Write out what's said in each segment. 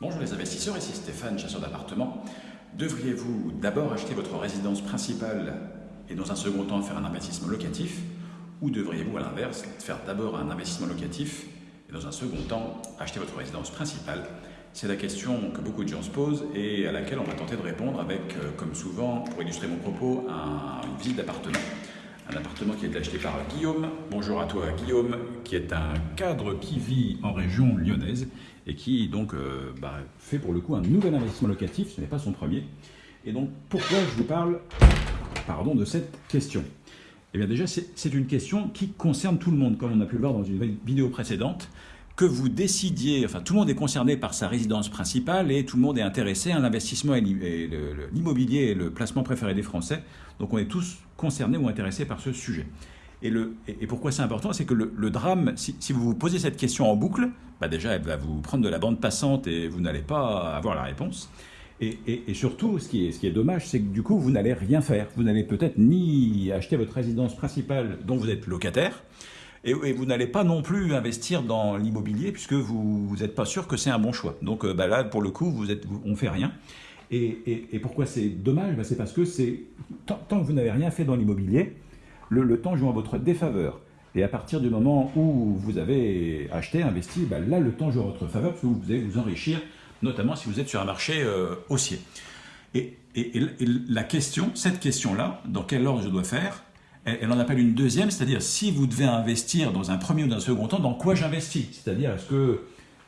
Bonjour les investisseurs, ici Stéphane, chasseur d'appartements. Devriez-vous d'abord acheter votre résidence principale et dans un second temps faire un investissement locatif ou devriez-vous à l'inverse faire d'abord un investissement locatif et dans un second temps acheter votre résidence principale? C'est la question que beaucoup de gens se posent et à laquelle on va tenter de répondre avec, euh, comme souvent, pour illustrer mon propos, une visite d'appartement un appartement qui est acheté par Guillaume. Bonjour à toi Guillaume, qui est un cadre qui vit en région lyonnaise et qui donc euh, bah, fait pour le coup un nouvel investissement locatif, ce n'est pas son premier. Et donc pourquoi je vous parle pardon, de cette question? Eh bien déjà c'est une question qui concerne tout le monde, comme on a pu le voir dans une vidéo précédente que vous décidiez, enfin tout le monde est concerné par sa résidence principale et tout le monde est intéressé à l'investissement et l'immobilier et le placement préféré des Français. Donc on est tous concernés ou intéressés par ce sujet. Et, le, et pourquoi c'est important C'est que le, drame, si, vous vous posez cette question en boucle, bah déjà elle va vous prendre de la bande passante et vous n'allez pas avoir la réponse. Et, surtout, ce qui est dommage, c'est que du coup, vous n'allez rien faire. Vous n'allez peut-être ni acheter votre résidence principale dont vous êtes locataire, et, vous n'allez pas non plus investir dans l'immobilier puisque vous n'êtes pas sûr que c'est un bon choix. Donc euh, bah là, pour le coup, vous êtes, on ne fait rien. Et, pourquoi c'est dommage? Bah, C'est parce que c'est tant, que vous n'avez rien fait dans l'immobilier, le, temps joue en votre défaveur. Et à partir du moment où vous avez acheté, investi, bah, là, le temps joue en votre faveur parce que vous allez vous enrichir, notamment si vous êtes sur un marché euh, haussier. Et, la question, cette question-là, dans quel ordre je dois faire elle, en appelle une deuxième, c'est-à-dire si vous devez investir dans un premier ou dans un second temps, dans quoi j'investis? C'est-à-dire est-ce que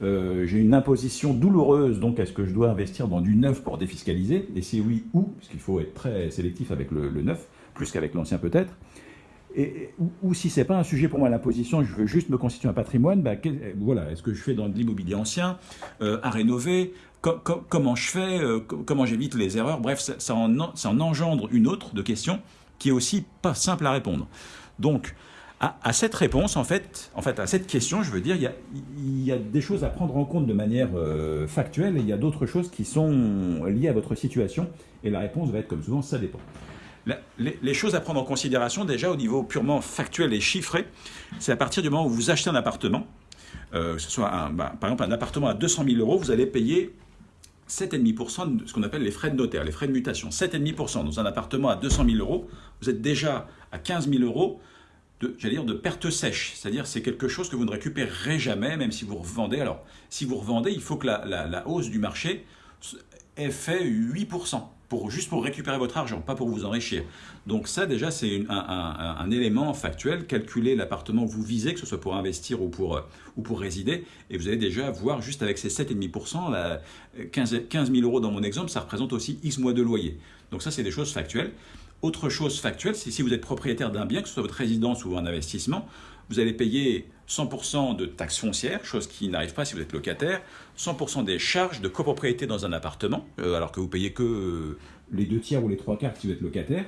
euh, j'ai une imposition douloureuse, donc est-ce que je dois investir dans du neuf pour défiscaliser? Et si oui, où? Parce qu'il faut être très sélectif avec le, neuf, plus qu'avec l'ancien peut-être. Et, ou, si ce n'est pas un sujet pour moi l'imposition, je veux juste me constituer un patrimoine, bah, voilà, est-ce que je fais dans de l'immobilier ancien, euh, à rénover? Comment je fais euh, Comment j'évite les erreurs? Bref, ça, ça, en, ça en engendre une autre de questions qui est aussi pas simple à répondre. Donc, à, cette réponse, en fait, en fait, à cette question, je veux dire, il y a, des choses à prendre en compte de manière euh, factuelle et il y a d'autres choses qui sont liées à votre situation et la réponse va être comme souvent, ça dépend. les, choses à prendre en considération déjà au niveau purement factuel et chiffré, c'est à partir du moment où vous achetez un appartement, euh, ce soit bah, par exemple un appartement à 200 000 euros, vous allez payer 7,5% de ce qu'on appelle les frais de notaire, les frais de mutation. 7,5% dans un appartement à 200 000 euros, vous êtes déjà à 15 000 euros de, perte sèche. C'est-à-dire c'est quelque chose que vous ne récupérerez jamais, même si vous revendez. Alors, si vous revendez, il faut que la hausse du marché ait fait 8% juste pour récupérer votre argent, pas pour vous enrichir. Donc ça déjà c'est un, élément factuel, calculer l'appartement que vous visez, que ce soit pour investir ou pour, euh, ou pour résider, et vous allez déjà voir juste avec ces 7,5%, 15, 15 000 euros dans mon exemple, ça représente aussi X mois de loyer. Donc ça c'est des choses factuelles. Autre chose factuelle, c'est si vous êtes propriétaire d'un bien, que ce soit votre résidence ou un investissement, vous allez payer 100% de taxes foncières, chose qui n'arrive pas si vous êtes locataire, 100% des charges de copropriété dans un appartement, euh, alors que vous payez que euh, les deux tiers ou les trois quarts si vous êtes locataire,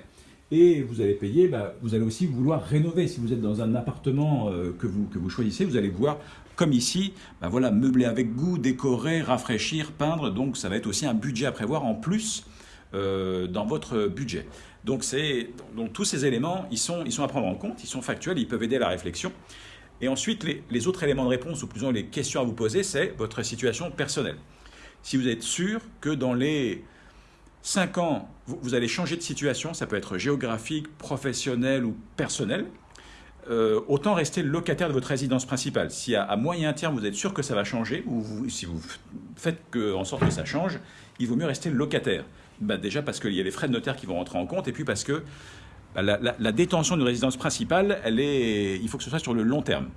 et vous allez payer, bah, vous allez aussi vouloir rénover. Si vous êtes dans un appartement euh, que, vous, que vous choisissez, vous allez voir, comme ici, bah, voilà, meubler avec goût, décorer, rafraîchir, peindre, donc ça va être aussi un budget à prévoir en plus dans votre budget. Donc, donc tous ces éléments, ils sont, ils sont à prendre en compte, ils sont factuels, ils peuvent aider à la réflexion. Et ensuite, les, autres éléments de réponse, ou plus ou moins les questions à vous poser, c'est votre situation personnelle. Si vous êtes sûr que dans les 5 ans, vous, allez changer de situation, ça peut être géographique, professionnel ou personnel, euh, autant rester locataire de votre résidence principale. Si à, moyen terme vous êtes sûr que ça va changer, ou si vous faites en sorte que ça change, il vaut mieux rester locataire. Bah, déjà parce qu'il y a les frais de notaire qui vont rentrer en compte, et puis parce que bah, la, détention d'une résidence principale, il faut que ce soit sur le long terme.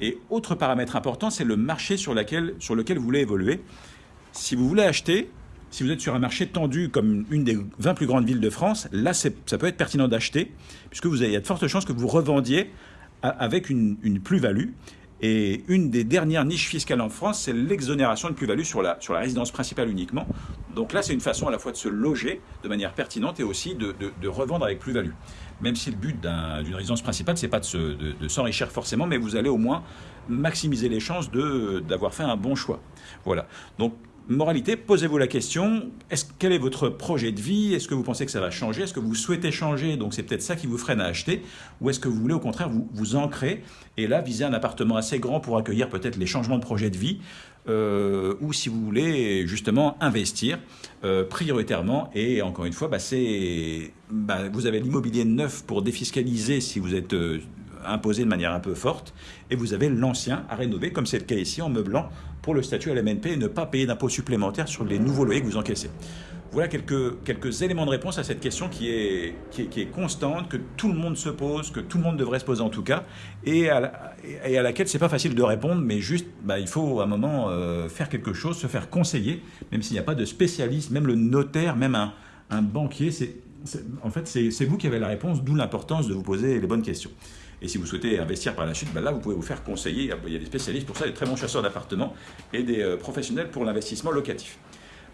Et autre paramètre important, c'est le marché sur, lequel vous voulez évoluer. Si vous voulez acheter, si vous êtes sur un marché tendu comme une des 20 plus grandes villes de France, là, ça peut être pertinent d'acheter, puisque vous avez, il y a de fortes chances que vous revendiez avec une, plus-value. Et une des dernières niches fiscales en France, c'est l'exonération de plus-value sur la résidence principale uniquement. Donc là, c'est une façon à la fois de se loger de manière pertinente et aussi de, revendre avec plus-value. Même si le but d'une résidence principale, c'est pas de s'enrichir forcément, mais vous allez au moins maximiser les chances d'avoir fait un bon choix. Voilà. Donc moralité, posez-vous la question, est quel est votre projet de vie? Est-ce que vous pensez que ça va changer? Est-ce que vous souhaitez changer? Donc c'est peut-être ça qui vous freine à acheter. Ou est-ce que vous voulez au contraire vous, vous ancrer et là viser un appartement assez grand pour accueillir peut-être les changements de projet de vie euh, ou si vous voulez justement investir euh, prioritairement. Et encore une fois bah, bah, vous avez l'immobilier neuf pour défiscaliser si vous êtes euh, imposé de manière un peu forte et vous avez l'ancien à rénover comme c'est le cas ici en meublant pour le statut LMNP et ne pas payer d'impôts supplémentaires sur les nouveaux loyers que vous encaissez. Voilà quelques, quelques éléments de réponse à cette question qui est, qui est, constante, que tout le monde se pose, que tout le monde devrait se poser en tout cas, et à, et à laquelle c'est pas facile de répondre, mais juste, bah, il faut à un moment euh, faire quelque chose, se faire conseiller, même s'il n'y a pas de spécialiste, même le notaire, même un, un banquier, c'est, en fait, c'est vous qui avez la réponse, d'où l'importance de vous poser les bonnes questions. Et si vous souhaitez investir par la suite, ben là, vous pouvez vous faire conseiller. Il y a des spécialistes pour ça, des très bons chasseurs d'appartements et des euh, professionnels pour l'investissement locatif.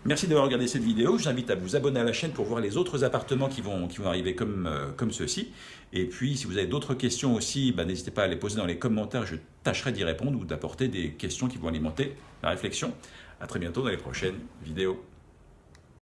Merci d'avoir regardé cette vidéo. Je vous invite à vous abonner à la chaîne pour voir les autres appartements qui vont, arriver comme, euh, comme ceux-ci. Et puis, si vous avez d'autres questions aussi, ben, n'hésitez pas à les poser dans les commentaires. Je tâcherai d'y répondre ou d'apporter des questions qui vont alimenter la réflexion. À très bientôt dans les prochaines vidéos.